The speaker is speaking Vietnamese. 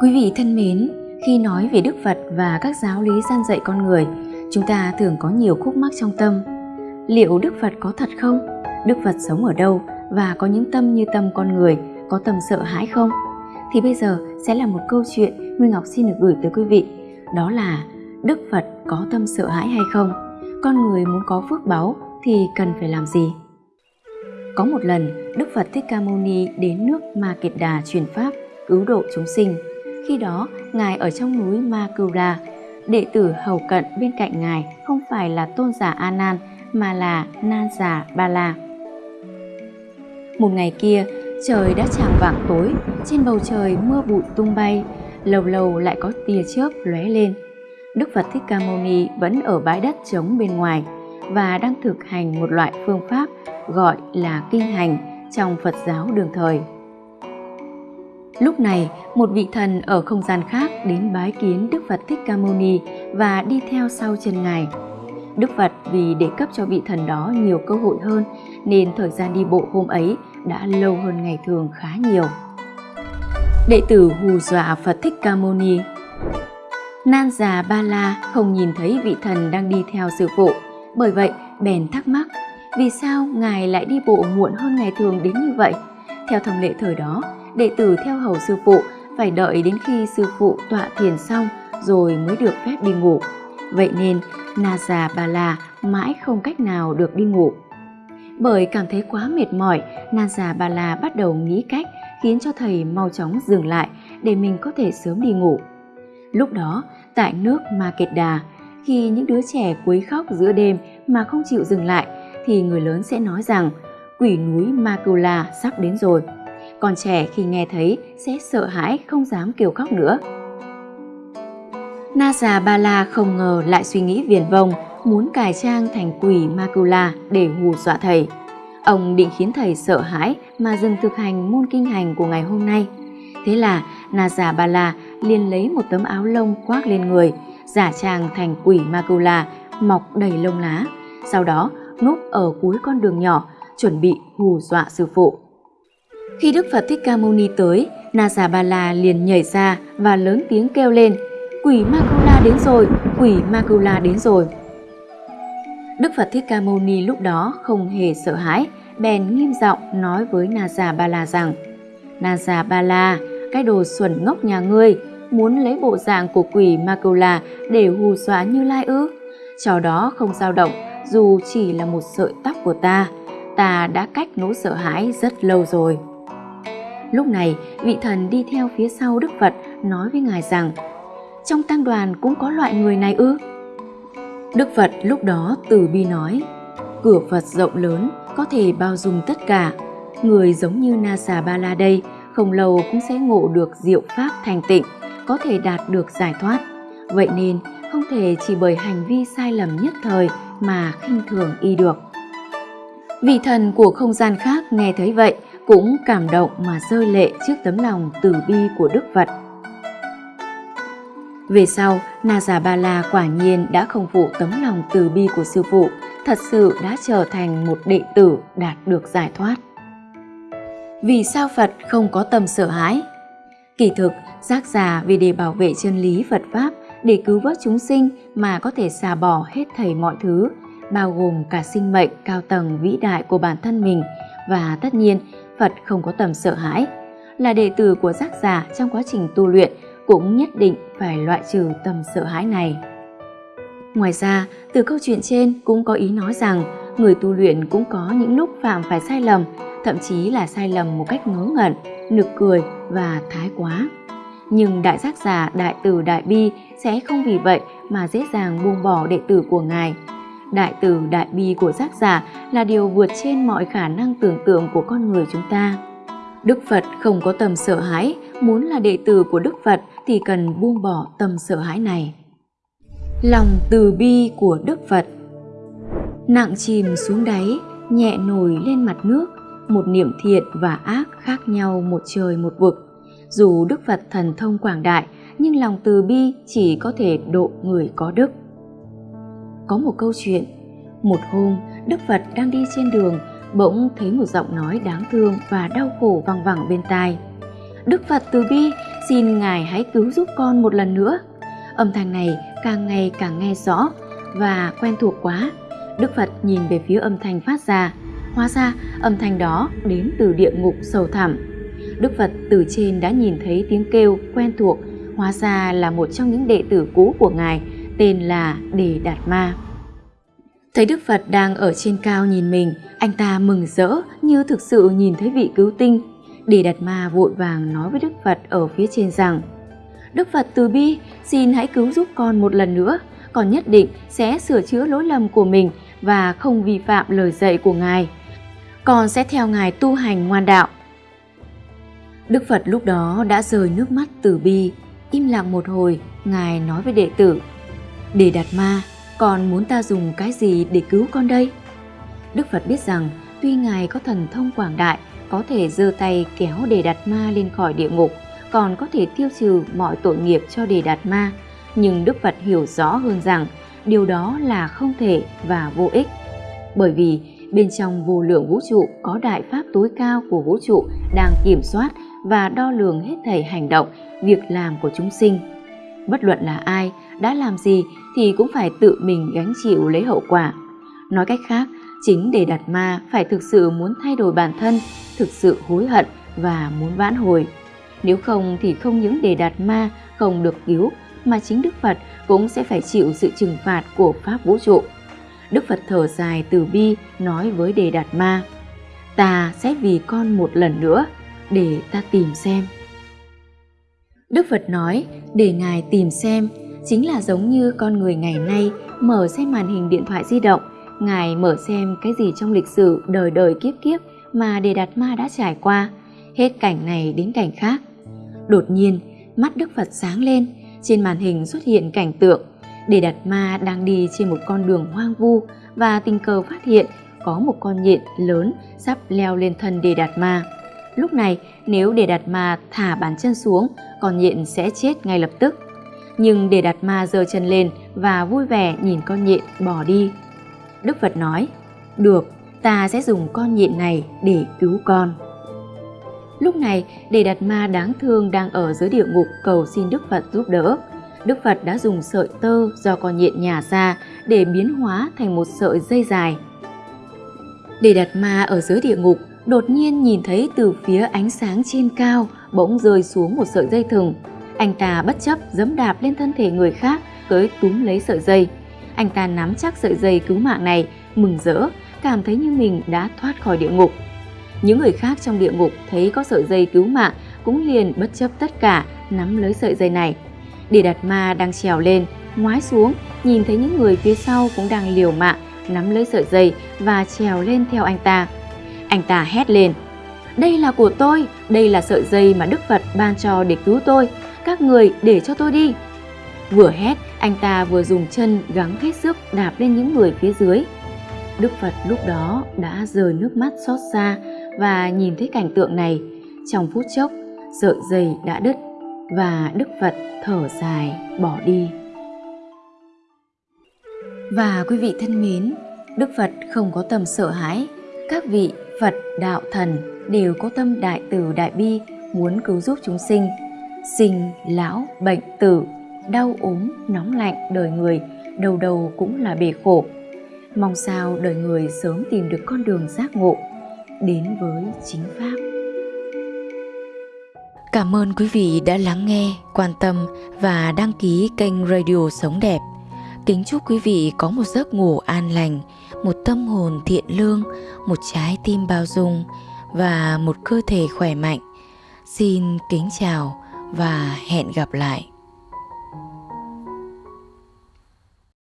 Quý vị thân mến, khi nói về Đức Phật và các giáo lý gian dạy con người, chúng ta thường có nhiều khúc mắc trong tâm. Liệu Đức Phật có thật không? Đức Phật sống ở đâu và có những tâm như tâm con người, có tâm sợ hãi không? Thì bây giờ sẽ là một câu chuyện Nguyên Ngọc xin được gửi tới quý vị. Đó là Đức Phật có tâm sợ hãi hay không? Con người muốn có phước báu thì cần phải làm gì? Có một lần, Đức Phật Thích Ca Mâu Ni đến nước Ma Kiệt Đà truyền pháp, cứu độ chúng sinh. Khi đó, Ngài ở trong núi Ma Đệ tử hầu cận bên cạnh Ngài không phải là tôn giả A Nan mà là Nan giả Ba La. Một ngày kia, trời đã chạng vạng tối, trên bầu trời mưa bụi tung bay, lâu lâu lại có tia chớp lóe lên. Đức Phật Thích Ca Mâu Ni vẫn ở bãi đất trống bên ngoài và đang thực hành một loại phương pháp gọi là kinh hành trong Phật giáo đường thời. Lúc này, một vị thần ở không gian khác đến bái kiến Đức Phật Thích Ca Mâu Ni và đi theo sau chân Ngài. Đức Phật vì để cấp cho vị thần đó nhiều cơ hội hơn nên thời gian đi bộ hôm ấy đã lâu hơn ngày thường khá nhiều. Đệ tử hù dọa Phật Thích Ca Mâu Ni. Nan già Ba La không nhìn thấy vị thần đang đi theo sư phụ, bởi vậy bèn thắc mắc vì sao ngài lại đi bộ muộn hơn ngày thường đến như vậy? Theo thông lệ thời đó, đệ tử theo hầu sư phụ phải đợi đến khi sư phụ tọa thiền xong rồi mới được phép đi ngủ. Vậy nên Na già Bà La mãi không cách nào được đi ngủ. Bởi cảm thấy quá mệt mỏi, Na già Bà La bắt đầu nghĩ cách khiến cho thầy mau chóng dừng lại để mình có thể sớm đi ngủ. Lúc đó, tại nước Ma Kiệt Đà, khi những đứa trẻ quấy khóc giữa đêm mà không chịu dừng lại, thì người lớn sẽ nói rằng quỷ núi Ma Cầu La sắp đến rồi. Còn trẻ khi nghe thấy sẽ sợ hãi không dám kêu khóc nữa. Na già Ba La không ngờ lại suy nghĩ viển vông, muốn cải trang thành quỷ Makula để hù dọa thầy. Ông định khiến thầy sợ hãi mà dừng thực hành môn kinh hành của ngày hôm nay. Thế là Na già Ba La liền lấy một tấm áo lông khoác lên người, giả trang thành quỷ Makula mọc đầy lông lá. Sau đó núp ở cuối con đường nhỏ, chuẩn bị hù dọa sư phụ. Khi Đức Phật Thích Ca Mâu Ni tới, Na Già Ba La liền nhảy ra và lớn tiếng kêu lên, quỷ Makula đến rồi, quỷ Makula đến rồi. Đức Phật Thích Ca Mâu Ni lúc đó không hề sợ hãi, bèn nghiêm giọng nói với Na Già Ba La rằng, Na Già Ba La, cái đồ xuẩn ngốc nhà ngươi, muốn lấy bộ dạng của quỷ Makula để hù dọa Như Lai ư? Trò đó không dao động, dù chỉ là một sợi tóc của ta, ta đã cách nỗi sợ hãi rất lâu rồi. Lúc này, vị thần đi theo phía sau Đức Phật nói với Ngài rằng, trong tăng đoàn cũng có loại người này ư? Đức Phật lúc đó từ bi nói, cửa Phật rộng lớn, có thể bao dung tất cả. Người giống như Na Xà Ba La đây, không lâu cũng sẽ ngộ được diệu pháp thành tịnh, có thể đạt được giải thoát. Vậy nên, không thể chỉ bởi hành vi sai lầm nhất thời mà khinh thường y được. Vị thần của không gian khác nghe thấy vậy cũng cảm động mà rơi lệ trước tấm lòng từ bi của Đức Phật. Về sau, Na Già Ba La quả nhiên đã không phụ tấm lòng từ bi của sư phụ, thật sự đã trở thành một đệ tử đạt được giải thoát. Vì sao Phật không có tâm sợ hãi? Kỳ thực, giác già vì để bảo vệ chân lý Phật Pháp để cứu vớt chúng sinh mà có thể xả bỏ hết thảy mọi thứ, bao gồm cả sinh mệnh cao tầng vĩ đại của bản thân mình và tất nhiên Phật không có tầm sợ hãi. Là đệ tử của giác giả trong quá trình tu luyện cũng nhất định phải loại trừ tầm sợ hãi này. Ngoài ra, từ câu chuyện trên cũng có ý nói rằng người tu luyện cũng có những lúc phạm phải sai lầm, thậm chí là sai lầm một cách ngớ ngẩn, nực cười và thái quá nhưng đại giác giả đại tử đại bi sẽ không vì vậy mà dễ dàng buông bỏ đệ tử của ngài đại từ đại bi của giác giả là điều vượt trên mọi khả năng tưởng tượng của con người chúng ta. Đức phật không có tầm sợ hãi muốn là đệ tử của đức phật thì cần buông bỏ tầm sợ hãi này. Lòng từ bi của đức phật. Nặng chìm xuống đáy nhẹ nổi lên mặt nước một niệm thiện và ác khác nhau một trời một vực. Dù Đức Phật thần thông quảng đại, nhưng lòng từ bi chỉ có thể độ người có đức. Có một câu chuyện, một hôm Đức Phật đang đi trên đường, bỗng thấy một giọng nói đáng thương và đau khổ vang vẳng bên tai. Đức Phật từ bi, xin Ngài hãy cứu giúp con một lần nữa. Âm thanh này càng ngày càng nghe rõ và quen thuộc quá. Đức Phật nhìn về phía âm thanh phát ra, hóa ra âm thanh đó đến từ địa ngục sâu thẳm. Đức Phật từ trên đã nhìn thấy tiếng kêu quen thuộc, hóa ra là một trong những đệ tử cũ của Ngài, tên là Đề Đạt Ma. Thấy Đức Phật đang ở trên cao nhìn mình, anh ta mừng rỡ như thực sự nhìn thấy vị cứu tinh. Đề Đạt Ma vội vàng nói với Đức Phật ở phía trên rằng Đức Phật từ bi, xin hãy cứu giúp con một lần nữa, con nhất định sẽ sửa chữa lỗi lầm của mình và không vi phạm lời dạy của Ngài. Con sẽ theo Ngài tu hành ngoan đạo. Đức Phật lúc đó đã rời nước mắt từ bi, im lặng một hồi, Ngài nói với đệ tử, để Đạt Ma, con muốn ta dùng cái gì để cứu con đây? Đức Phật biết rằng tuy Ngài có thần thông quảng đại, có thể giơ tay kéo Đề Đạt Ma lên khỏi địa ngục, còn có thể tiêu trừ mọi tội nghiệp cho Đề Đạt Ma, nhưng Đức Phật hiểu rõ hơn rằng điều đó là không thể và vô ích. Bởi vì bên trong vô lượng vũ trụ có đại pháp tối cao của vũ trụ đang kiểm soát và đo lường hết thảy hành động, việc làm của chúng sinh. Bất luận là ai, đã làm gì thì cũng phải tự mình gánh chịu lấy hậu quả. Nói cách khác, chính để đặt ma phải thực sự muốn thay đổi bản thân, thực sự hối hận và muốn vãn hồi. Nếu không thì không những để đạt ma không được cứu mà chính Đức Phật cũng sẽ phải chịu sự trừng phạt của Pháp vũ trụ. Đức Phật thở dài từ bi nói với Đề Đạt Ma, ta sẽ vì con một lần nữa để ta tìm xem. Đức Phật nói để Ngài tìm xem chính là giống như con người ngày nay mở xem màn hình điện thoại di động, Ngài mở xem cái gì trong lịch sử đời đời kiếp kiếp mà Đề Đạt Ma đã trải qua, hết cảnh này đến cảnh khác. Đột nhiên, mắt Đức Phật sáng lên, trên màn hình xuất hiện cảnh tượng Đề Đạt Ma đang đi trên một con đường hoang vu và tình cờ phát hiện có một con nhện lớn sắp leo lên thân Đề Đạt Ma. Lúc này, nếu Đề Đạt Ma thả bàn chân xuống, con nhện sẽ chết ngay lập tức. Nhưng để Đạt Ma giơ chân lên và vui vẻ nhìn con nhện bỏ đi. Đức Phật nói, được, ta sẽ dùng con nhện này để cứu con. Lúc này, để Đạt Ma đáng thương đang ở dưới địa ngục cầu xin Đức Phật giúp đỡ. Đức Phật đã dùng sợi tơ do con nhện nhả ra để biến hóa thành một sợi dây dài. Để Đạt Ma ở dưới địa ngục đột nhiên nhìn thấy từ phía ánh sáng trên cao bỗng rơi xuống một sợi dây thừng. Anh ta bất chấp giẫm đạp lên thân thể người khác, tới túm lấy sợi dây. Anh ta nắm chắc sợi dây cứu mạng này, mừng rỡ, cảm thấy như mình đã thoát khỏi địa ngục. Những người khác trong địa ngục thấy có sợi dây cứu mạng cũng liền bất chấp tất cả nắm lấy sợi dây này. Địa Đạt Ma đang trèo lên, ngoái xuống, nhìn thấy những người phía sau cũng đang liều mạng nắm lấy sợi dây và trèo lên theo anh ta. Anh ta hét lên, đây là của tôi, đây là sợi dây mà Đức Phật ban cho để cứu tôi, các người để cho tôi đi. Vừa hét, anh ta vừa dùng chân gắng hết sức đạp lên những người phía dưới. Đức Phật lúc đó đã rời nước mắt xót xa và nhìn thấy cảnh tượng này. Trong phút chốc, sợi dây đã đứt và Đức Phật thở dài bỏ đi. Và quý vị thân mến, Đức Phật không có tâm sợ hãi. Các vị Phật, Đạo, Thần đều có tâm đại từ đại bi muốn cứu giúp chúng sinh. Sinh, lão, bệnh, tử, đau ốm, nóng lạnh đời người, đầu đầu cũng là bể khổ. Mong sao đời người sớm tìm được con đường giác ngộ, đến với chính Pháp. Cảm ơn quý vị đã lắng nghe, quan tâm và đăng ký kênh Radio Sống Đẹp. Kính chúc quý vị có một giấc ngủ an lành, một tâm hồn thiện lương, một trái tim bao dung và một cơ thể khỏe mạnh. Xin kính chào và hẹn gặp lại.